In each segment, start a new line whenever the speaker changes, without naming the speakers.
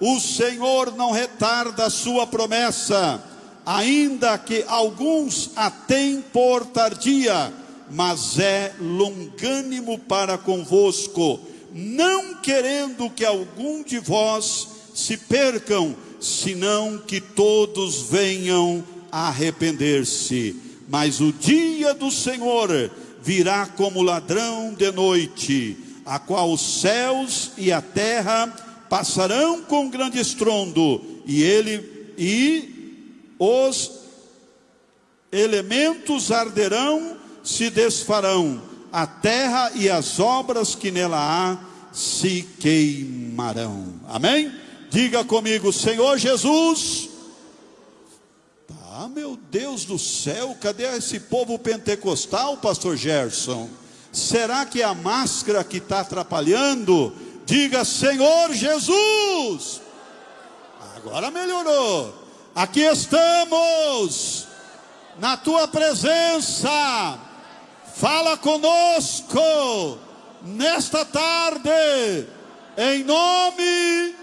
o Senhor não retarda a sua promessa, ainda que alguns a têm por tardia, mas é longânimo para convosco, não querendo que algum de vós se percam, senão que todos venham a arrepender-se. Mas o dia do Senhor virá como ladrão de noite, a qual os céus e a terra passarão com grande estrondo, e ele e os elementos arderão, se desfarão, a terra e as obras que nela há se queimarão. Amém? Diga comigo, Senhor Jesus. Ah, meu Deus do céu, cadê esse povo pentecostal, pastor Gerson? Será que é a máscara que está atrapalhando? Diga, Senhor Jesus. Agora melhorou. Aqui estamos, na tua presença. Fala conosco nesta tarde, em nome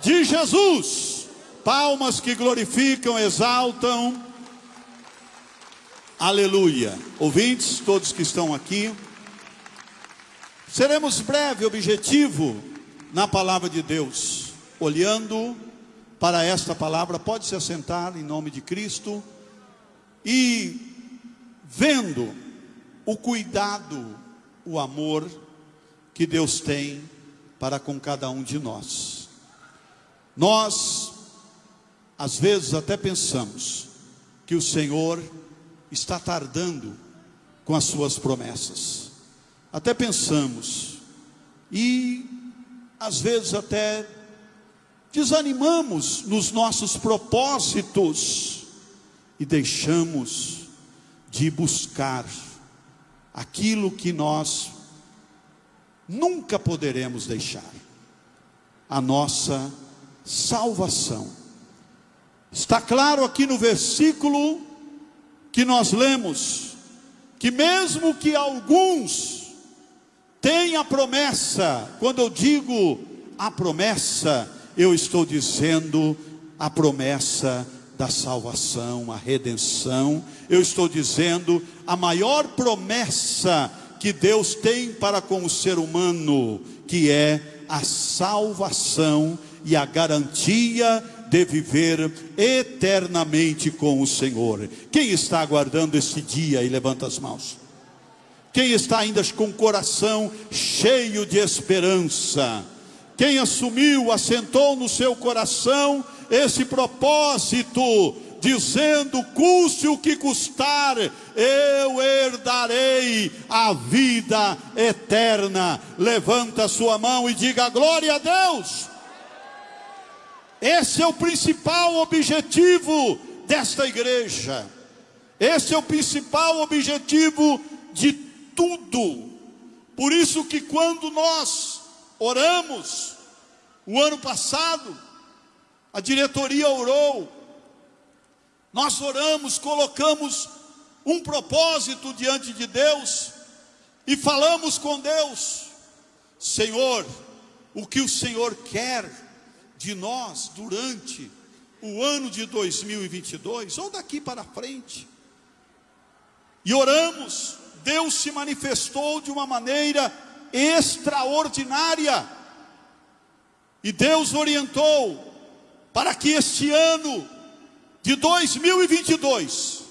de Jesus. Palmas que glorificam, exaltam. Aleluia. Ouvintes, todos que estão aqui. Seremos breve, objetivo na palavra de Deus, olhando para esta palavra, pode se assentar em nome de Cristo e vendo o cuidado, o amor que Deus tem para com cada um de nós. Nós, às vezes, até pensamos que o Senhor está tardando com as suas promessas até pensamos e às vezes até desanimamos nos nossos propósitos e deixamos de buscar aquilo que nós nunca poderemos deixar a nossa salvação. Está claro aqui no versículo que nós lemos que mesmo que alguns tem a promessa. Quando eu digo a promessa, eu estou dizendo a promessa da salvação, a redenção. Eu estou dizendo a maior promessa que Deus tem para com o ser humano, que é a salvação e a garantia de viver eternamente com o Senhor. Quem está aguardando esse dia e levanta as mãos? Quem está ainda com o coração cheio de esperança? Quem assumiu, assentou no seu coração esse propósito, dizendo: custe o que custar, eu herdarei a vida eterna. Levanta a sua mão e diga: glória a Deus. Esse é o principal objetivo desta igreja. Esse é o principal objetivo de tudo. Por isso que quando nós oramos, o ano passado, a diretoria orou, nós oramos, colocamos um propósito diante de Deus e falamos com Deus: Senhor, o que o Senhor quer de nós durante o ano de 2022 ou daqui para frente. E oramos, Deus se manifestou de uma maneira extraordinária. E Deus orientou para que este ano de 2022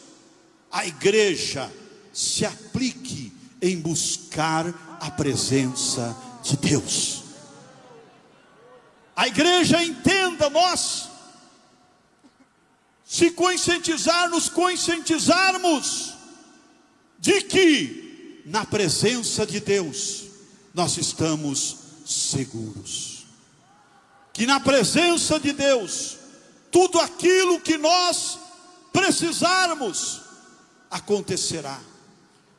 a igreja se aplique em buscar a presença de Deus. A igreja entenda nós se conscientizar, nos conscientizarmos de que na presença de Deus nós estamos seguros. Que na presença de Deus, tudo aquilo que nós precisarmos acontecerá.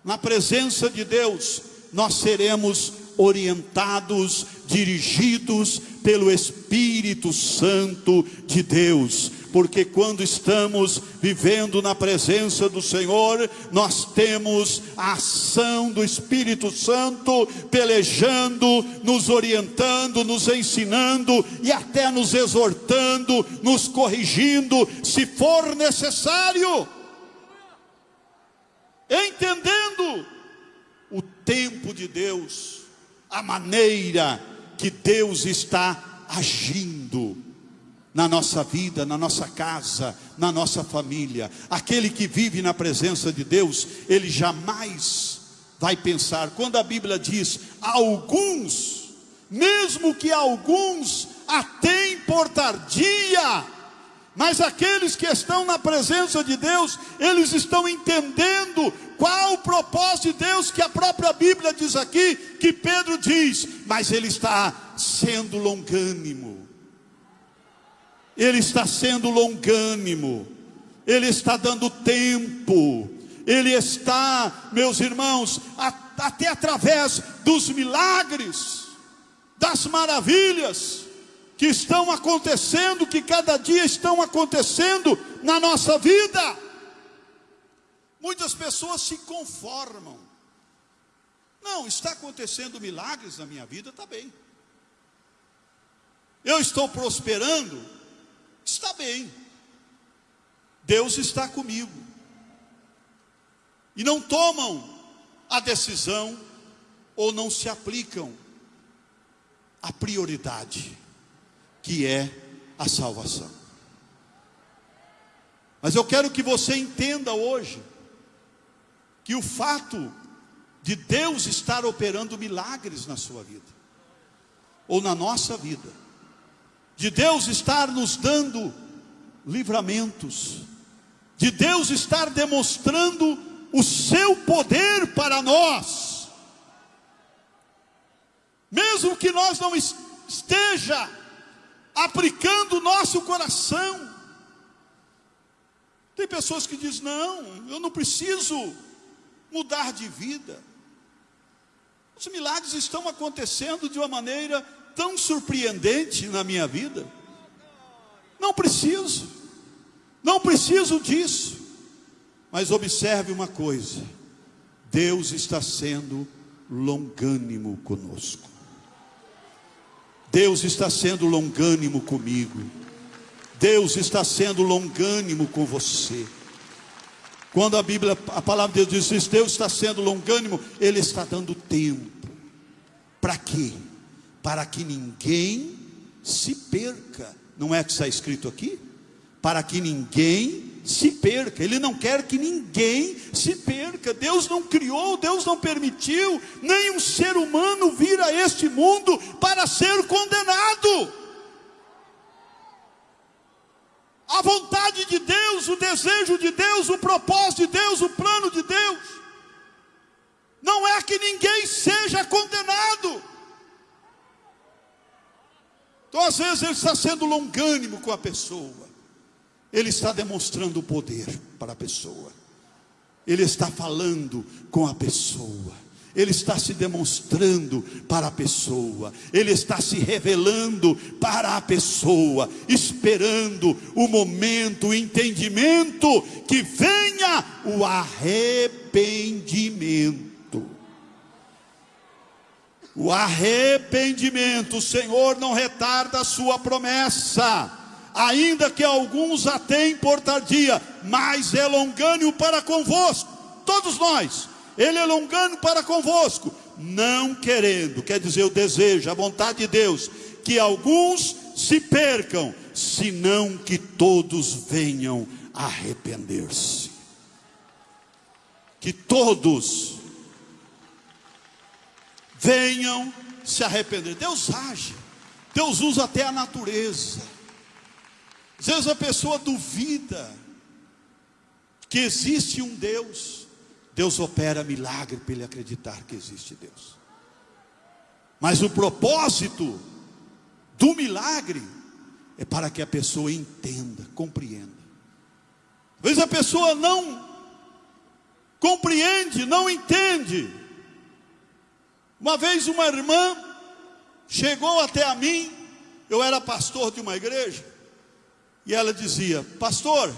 Na presença de Deus, nós seremos orientados, dirigidos pelo Espírito Santo de Deus. Porque quando estamos vivendo na presença do Senhor, nós temos a ação do Espírito Santo pelejando, nos orientando, nos ensinando e até nos exortando, nos corrigindo, se for necessário. Entendendo o tempo de Deus, a maneira que Deus está agindo na nossa vida, na nossa casa, na nossa família. Aquele que vive na presença de Deus, ele jamais vai pensar. Quando a Bíblia diz alguns, mesmo que alguns até por tardia, mas aqueles que estão na presença de Deus, eles estão entendendo qual o propósito de Deus que a própria Bíblia diz aqui, que Pedro diz, mas ele está sendo longânimo. Ele está sendo longânimo. Ele está dando tempo. Ele está, meus irmãos, até através dos milagres, das maravilhas, que estão acontecendo, que cada dia estão acontecendo na nossa vida. Muitas pessoas se conformam. Não, está acontecendo milagres na minha vida, está bem. Eu estou prosperando, está bem. Deus está comigo. E não tomam a decisão ou não se aplicam a prioridade que é a salvação. Mas eu quero que você entenda hoje que o fato de Deus estar operando milagres na sua vida, ou na nossa vida, de Deus estar nos dando livramentos, de Deus estar demonstrando o seu poder para nós, mesmo que nós não esteja aplicando o nosso coração. Tem pessoas que dizem: não, eu não preciso mudar de vida. Os milagres estão acontecendo de uma maneira tão surpreendente na minha vida. Não preciso, não preciso disso. Mas observe uma coisa: Deus está sendo longânimo conosco. Deus está sendo longânimo comigo. Deus está sendo longânimo com você. Quando a Bíblia, a palavra de Deus diz, Deus está sendo longânimo, Ele está dando tempo. Para quê? Para que ninguém se perca. Não é que está escrito aqui? Para que ninguém se perca. Ele não quer que ninguém se perca. Deus não criou, Deus não permitiu nenhum ser humano vir a este mundo para ser condenado. A vontade de Deus, o desejo de Deus, o propósito de Deus, o plano de Deus, não é que ninguém seja condenado. Então, às vezes, ele está sendo longânimo com a pessoa ele está demonstrando o poder para a pessoa. Ele está falando com a pessoa. Ele está se demonstrando para a pessoa, ele está se revelando para a pessoa, esperando o momento, o entendimento que venha o arrependimento. O arrependimento, o Senhor não retarda a sua promessa ainda que alguns a tenham por tardia, mas é longânimo para convosco, todos nós, ele é longânimo para convosco, não querendo, quer dizer, o desejo, a vontade de Deus, que alguns se percam, senão que todos venham arrepender-se. Que todos venham se arrepender. Deus age, Deus usa até a natureza. Às vezes a pessoa duvida que existe um Deus. Deus opera milagre para ele acreditar que existe Deus. Mas o propósito do milagre é para que a pessoa entenda, compreenda. Às vezes a pessoa não compreende, não entende. Uma vez uma irmã chegou até a mim, eu era pastor de uma igreja, E ela dizia: Pastor,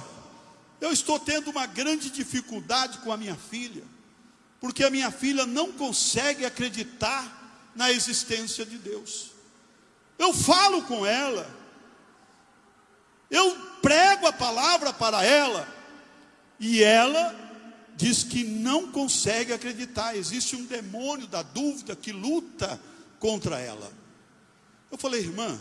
eu estou tendo uma grande dificuldade com a minha filha, porque a minha filha não consegue acreditar na existência de Deus. Eu falo com ela, eu prego a palavra para ela, e ela diz que não consegue acreditar. Existe um demônio da dúvida que luta contra ela. Eu falei, irmã,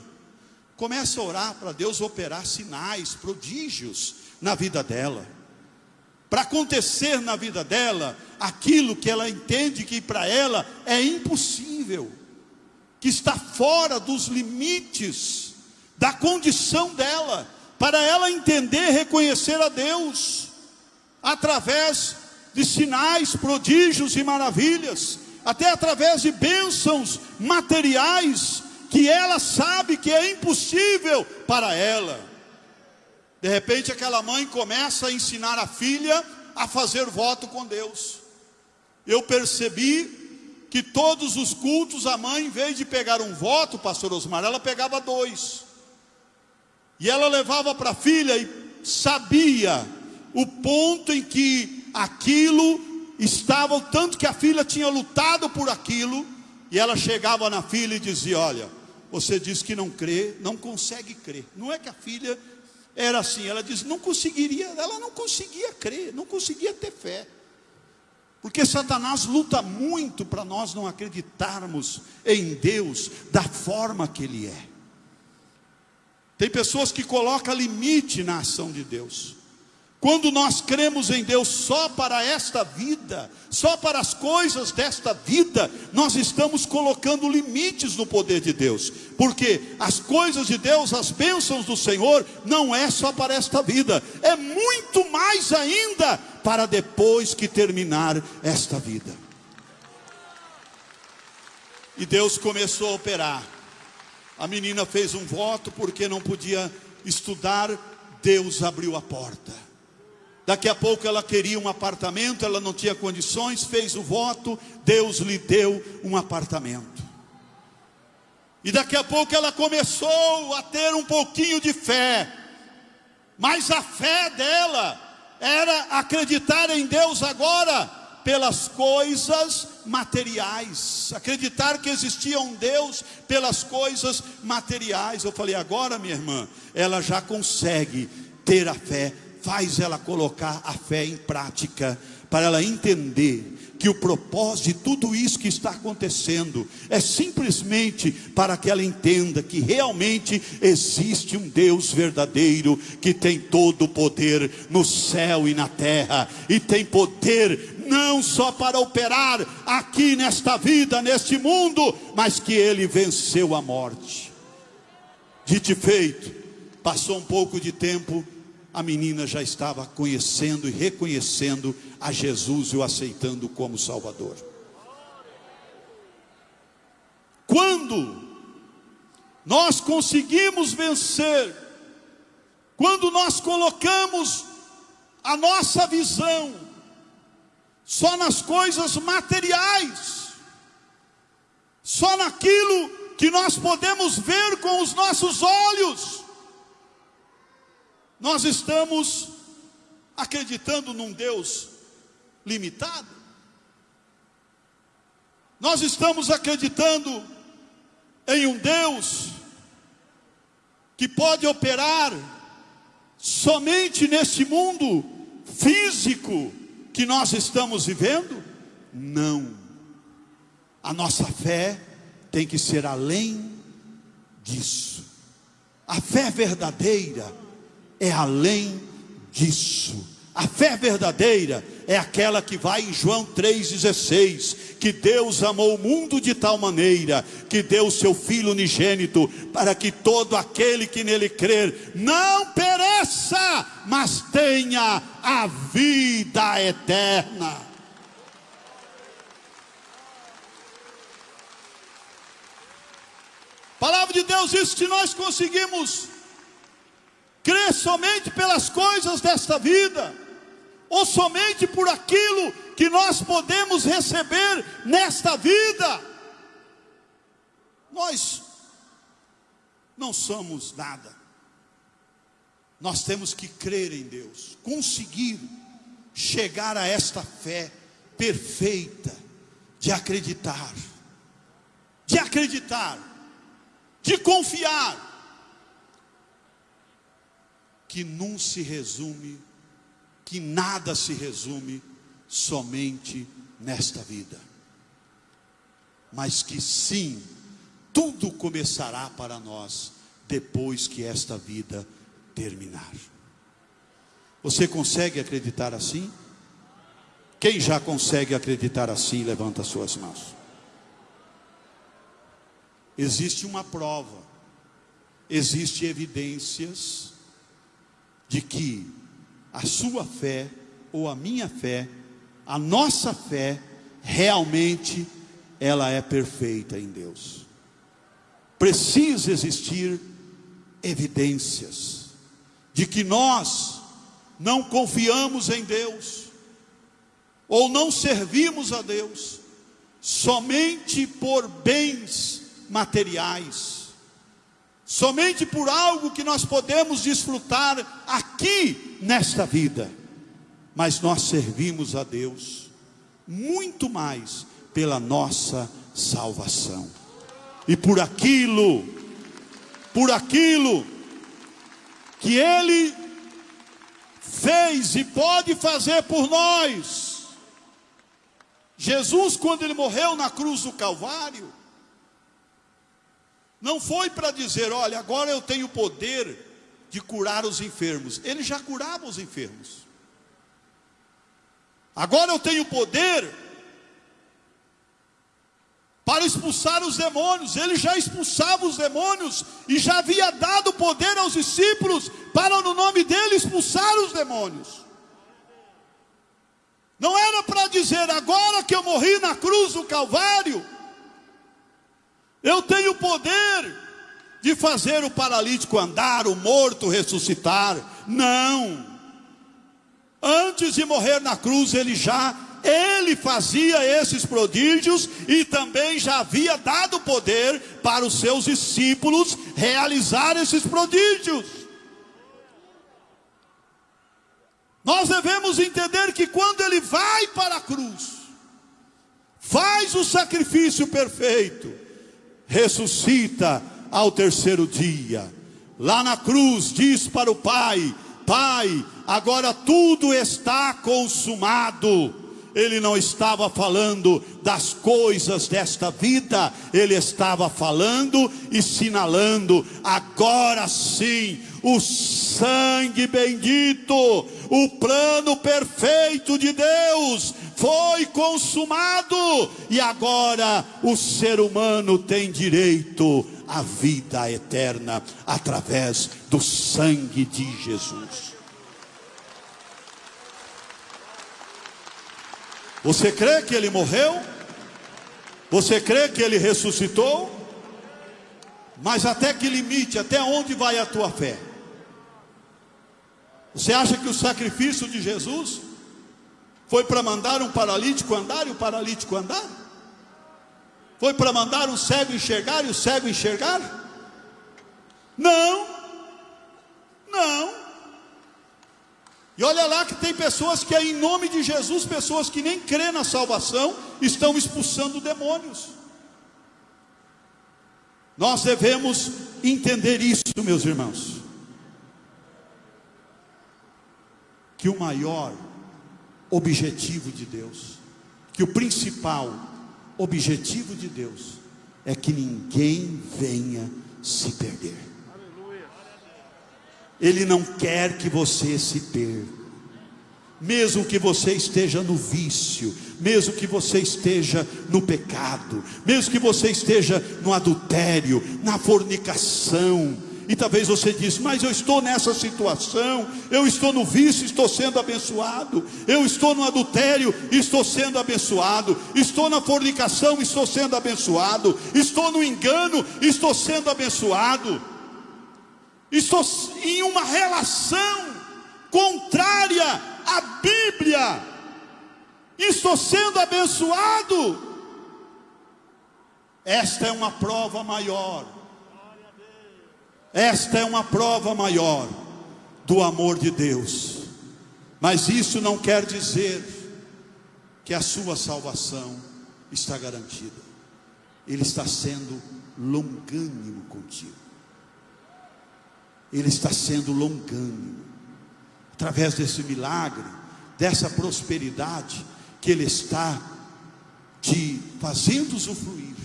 começa a orar para Deus operar sinais, prodígios na vida dela. Para acontecer na vida dela aquilo que ela entende que para ela é impossível, que está fora dos limites da condição dela, para ela entender, reconhecer a Deus através de sinais, prodígios e maravilhas, até através de bênçãos materiais que ela sabe que é impossível para ela. De repente, aquela mãe começa a ensinar a filha a fazer voto com Deus. Eu percebi que todos os cultos, a mãe, em vez de pegar um voto, pastor Osmar, ela pegava dois. E ela levava para a filha e sabia o ponto em que aquilo estava, tanto que a filha tinha lutado por aquilo, e ela chegava na filha e dizia: Olha, você diz que não crê, não consegue crer. Não é que a filha era assim, ela diz, não conseguiria, ela não conseguia crer, não conseguia ter fé. Porque Satanás luta muito para nós não acreditarmos em Deus da forma que Ele é. Tem pessoas que colocam limite na ação de Deus. Quando nós cremos em Deus só para esta vida, só para as coisas desta vida, nós estamos colocando limites no poder de Deus, porque as coisas de Deus, as bênçãos do Senhor, não é só para esta vida, é muito mais ainda para depois que terminar esta vida. E Deus começou a operar. A menina fez um voto porque não podia estudar, Deus abriu a porta. Daqui a pouco ela queria um apartamento, ela não tinha condições, fez o voto, Deus lhe deu um apartamento. E daqui a pouco ela começou a ter um pouquinho de fé, mas a fé dela era acreditar em Deus agora pelas coisas materiais, acreditar que existia um Deus pelas coisas materiais. Eu falei, agora minha irmã, ela já consegue ter a fé faz ela colocar a fé em prática, para ela entender que o propósito de tudo isso que está acontecendo é simplesmente para que ela entenda que realmente existe um Deus verdadeiro que tem todo o poder no céu e na terra e tem poder não só para operar aqui nesta vida, neste mundo, mas que ele venceu a morte. Dito feito, passou um pouco de tempo, a menina já estava conhecendo e reconhecendo a Jesus e o aceitando como Salvador. Quando nós conseguimos vencer, quando nós colocamos a nossa visão só nas coisas materiais, só naquilo que nós podemos ver com os nossos olhos, nós estamos acreditando num Deus limitado? Nós estamos acreditando em um Deus que pode operar somente nesse mundo físico que nós estamos vivendo? Não. A nossa fé tem que ser além disso. A fé verdadeira é além disso. A fé verdadeira é aquela que vai em João 3,16: que Deus amou o mundo de tal maneira que deu o seu Filho unigênito, para que todo aquele que nele crer não pereça, mas tenha a vida eterna. palavra de Deus diz que nós conseguimos crer somente pelas coisas desta vida, ou somente por aquilo que nós podemos receber nesta vida. Nós não somos nada, nós temos que crer em Deus, conseguir chegar a esta fé perfeita de acreditar, de acreditar, de confiar, que não se resume, que nada se resume somente nesta vida, mas que sim, tudo começará para nós depois que esta vida terminar. Você consegue acreditar assim? Quem já consegue acreditar assim, levanta suas mãos. Existe uma prova, existe evidências de que a sua fé ou a minha fé, a nossa fé realmente ela é perfeita em Deus. Precisa existir evidências de que nós não confiamos em Deus, ou não servimos a Deus, somente por bens materiais, somente por algo que nós podemos desfrutar aqui nesta vida, mas nós servimos a Deus muito mais pela nossa salvação e por aquilo, por aquilo que Ele fez e pode fazer por nós. Jesus, quando ele morreu na cruz do Calvário, não foi para dizer: olha, agora eu tenho poder de curar os enfermos. Ele já curava os enfermos. Agora eu tenho poder para expulsar os demônios. Ele já expulsava os demônios e já havia dado poder aos discípulos para no nome dele expulsar os demônios. Não era para dizer agora que eu morri na cruz do Calvário, eu tenho poder de fazer o paralítico andar, o morto ressuscitar. Não. Antes de morrer na cruz, ele já ele fazia esses prodígios e também já havia dado poder para os seus discípulos realizar esses prodígios. Nós devemos entender que quando ele vai para a cruz, faz o sacrifício perfeito, ressuscita ao terceiro dia, lá na cruz diz para o Pai: Pai, agora tudo está consumado. Ele não estava falando das coisas desta vida, ele estava falando e sinalando, agora sim, o sangue bendito, o plano perfeito de Deus foi consumado, e agora o ser humano tem direito à vida eterna através do sangue de Jesus. Você crê que ele morreu? Você crê que ele ressuscitou? Mas até que limite, até onde vai a tua fé? Você acha que o sacrifício de Jesus foi para mandar um paralítico andar e o paralítico andar? Foi para mandar um cego enxergar e o cego enxergar? Não, não. E olha lá que tem pessoas que, em nome de Jesus, pessoas que nem crê na salvação, estão expulsando demônios. Nós devemos entender isso, meus irmãos. Que o maior objetivo de Deus, que o principal objetivo de Deus, é que ninguém venha se perder. Ele não quer que você se perca. Mesmo que você esteja no vício, mesmo que você esteja no pecado, mesmo que você esteja no adultério, na fornicação, e talvez você diz, mas eu estou nessa situação, eu estou no vício, estou sendo abençoado, eu estou no adultério, estou sendo abençoado, estou na fornicação, estou sendo abençoado, estou no engano, estou sendo abençoado estou em uma relação contrária à Bíblia, estou sendo abençoado. Esta é uma prova maior. Esta é uma prova maior do amor de Deus. Mas isso não quer dizer que a sua salvação está garantida. Ele está sendo longânimo contigo. Ele está sendo longânimo. Através desse milagre, dessa prosperidade que Ele está te fazendo usufruir.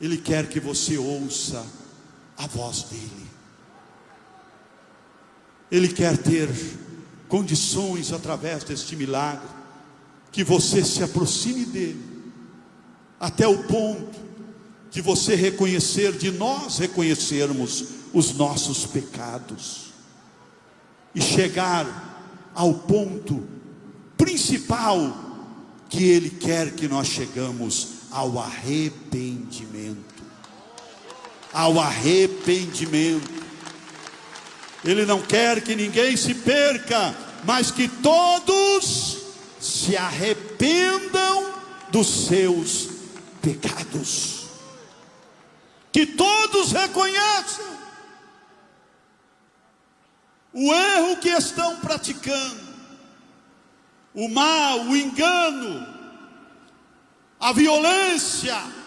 Ele quer que você ouça a voz dEle. Ele quer ter condições através deste milagre, que você se aproxime dEle, até o ponto de você reconhecer, de nós reconhecermos os nossos pecados, e chegar ao ponto principal que Ele quer que nós chegamos ao arrependimento. Ao arrependimento. Ele não quer que ninguém se perca, mas que todos se arrependam dos seus pecados. Que todos reconheçam o erro que estão praticando o mal, o engano, a violência.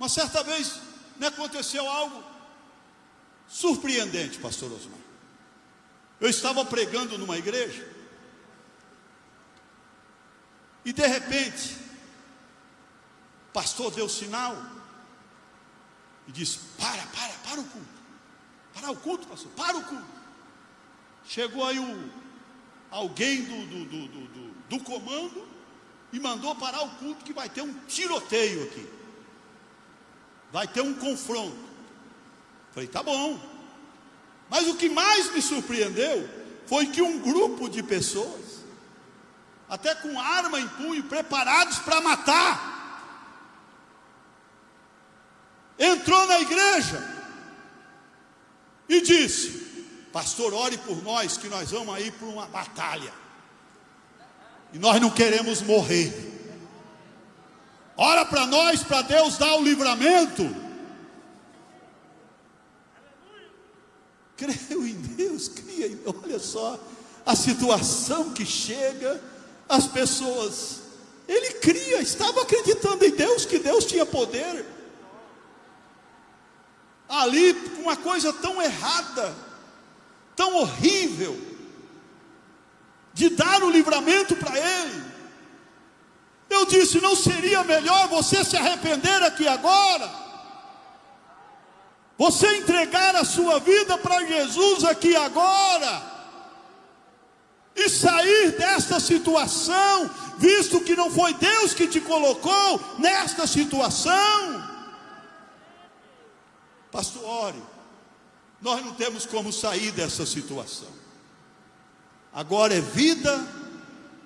Uma certa vez me aconteceu algo surpreendente, pastor Osmar. Eu estava pregando numa igreja e de repente o pastor deu sinal e disse: Para, para, para o culto. Para o culto, pastor, para o culto. Chegou aí o, alguém do, do, do, do, do comando e mandou parar o culto que vai ter um tiroteio aqui. Vai ter um confronto. Falei, tá bom. Mas o que mais me surpreendeu foi que um grupo de pessoas, até com arma em punho, preparados para matar, entrou na igreja e disse: Pastor, ore por nós, que nós vamos aí para uma batalha. E nós não queremos morrer. Ora para nós, para Deus dar o livramento. Creio em Deus, cria em Olha só a situação que chega, as pessoas. Ele cria, estava acreditando em Deus, que Deus tinha poder. Ali, uma coisa tão errada tão horrível de dar o livramento para ele. Eu disse: não seria melhor você se arrepender aqui agora? Você entregar a sua vida para Jesus aqui agora? E sair desta situação, visto que não foi Deus que te colocou nesta situação? Pastor, ore nós não temos como sair dessa situação. Agora é vida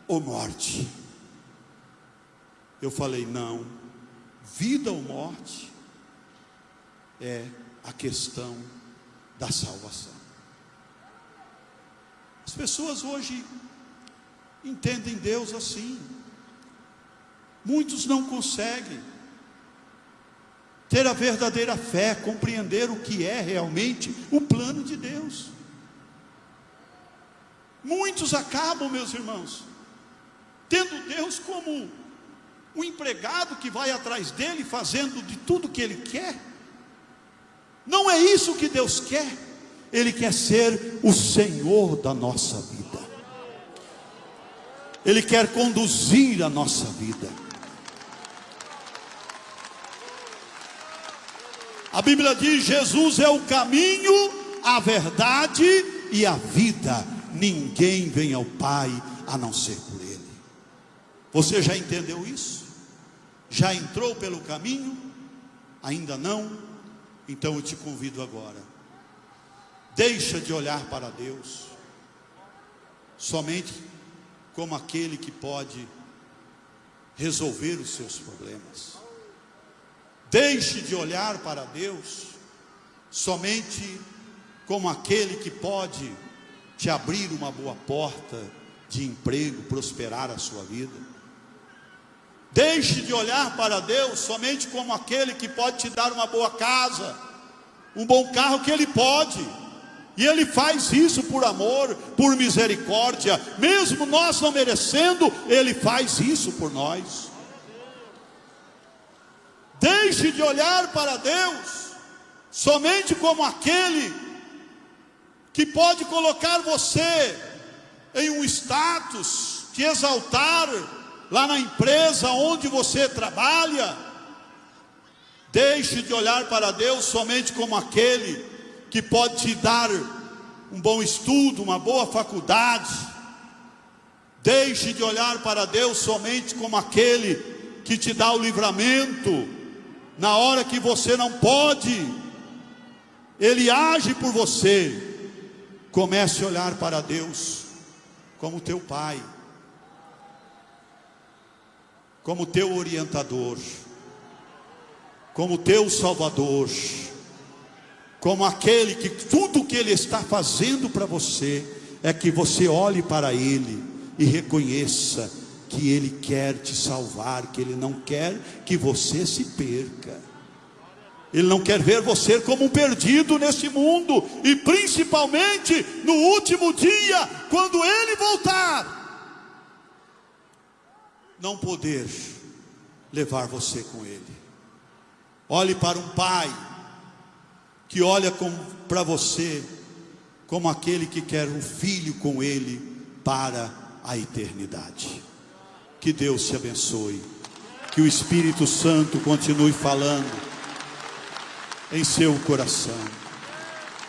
ou morte? Eu falei, não, vida ou morte é a questão da salvação. As pessoas hoje entendem Deus assim, muitos não conseguem ter a verdadeira fé, compreender o que é realmente o plano de Deus. Muitos acabam, meus irmãos, tendo Deus como um empregado que vai atrás dele, fazendo de tudo que ele quer. Não é isso que Deus quer, Ele quer ser o Senhor da nossa vida, Ele quer conduzir a nossa vida. A Bíblia diz: Jesus é o caminho, a verdade e a vida. Ninguém vem ao Pai a não ser por Ele. Você já entendeu isso? Já entrou pelo caminho? Ainda não? Então eu te convido agora. Deixa de olhar para Deus somente como aquele que pode resolver os seus problemas. Deixe de olhar para Deus somente como aquele que pode te abrir uma boa porta de emprego, prosperar a sua vida. Deixe de olhar para Deus somente como aquele que pode te dar uma boa casa, um bom carro que ele pode. E ele faz isso por amor, por misericórdia, mesmo nós não merecendo, ele faz isso por nós. Deixe de olhar para Deus somente como aquele que pode colocar você em um status, te exaltar lá na empresa onde você trabalha. Deixe de olhar para Deus somente como aquele que pode te dar um bom estudo, uma boa faculdade. Deixe de olhar para Deus somente como aquele que te dá o livramento na hora que você não pode. Ele age por você. Comece a olhar para Deus como teu pai, como teu orientador, como teu salvador, como aquele que tudo que ele está fazendo para você é que você olhe para ele e reconheça que ele quer te salvar, que ele não quer que você se perca. Ele não quer ver você como um perdido neste mundo, e principalmente no último dia, quando Ele voltar, não poder levar você com Ele. Olhe para um pai que olha para você como aquele que quer um filho com Ele para a eternidade. Que Deus te abençoe, que o Espírito Santo continue falando em seu coração.